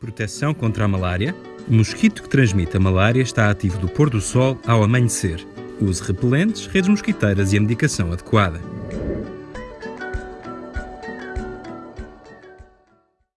Proteção contra a malária. O mosquito que transmite a malária está ativo do pôr do sol ao amanhecer. Use repelentes, redes mosquiteiras e a medicação adequada.